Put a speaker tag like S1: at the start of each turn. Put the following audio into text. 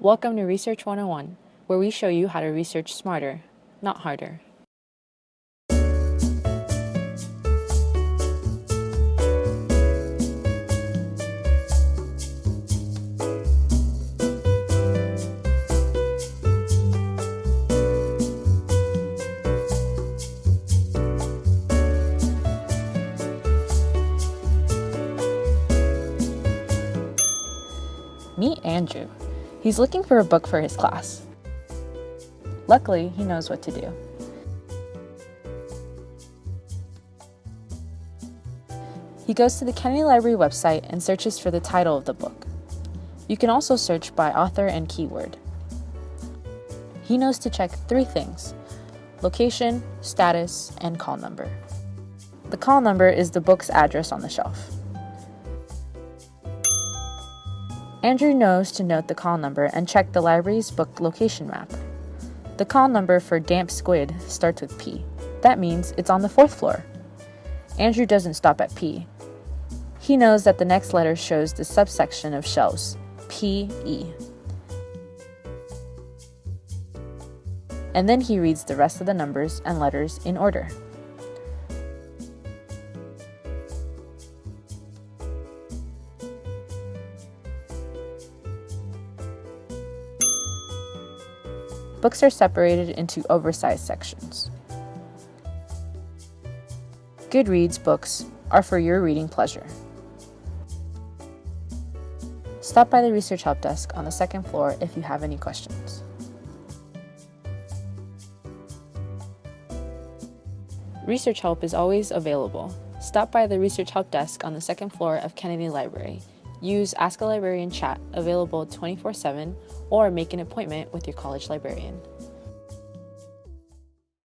S1: Welcome to Research 101, where we show you how to research smarter, not harder. Meet Andrew. He's looking for a book for his class. Luckily, he knows what to do. He goes to the Kennedy Library website and searches for the title of the book. You can also search by author and keyword. He knows to check three things location, status, and call number. The call number is the book's address on the shelf. Andrew knows to note the call number and check the library's book location map. The call number for Damp Squid starts with P. That means it's on the fourth floor. Andrew doesn't stop at P. He knows that the next letter shows the subsection of shelves, PE. And then he reads the rest of the numbers and letters in order. Books are separated into oversized sections. Goodreads books are for your reading pleasure. Stop by the Research Help Desk on the second floor if you have any questions. Research help is always available. Stop by the Research Help Desk on the second floor of Kennedy Library. Use Ask a Librarian chat available 24 7 or make an appointment with your college librarian.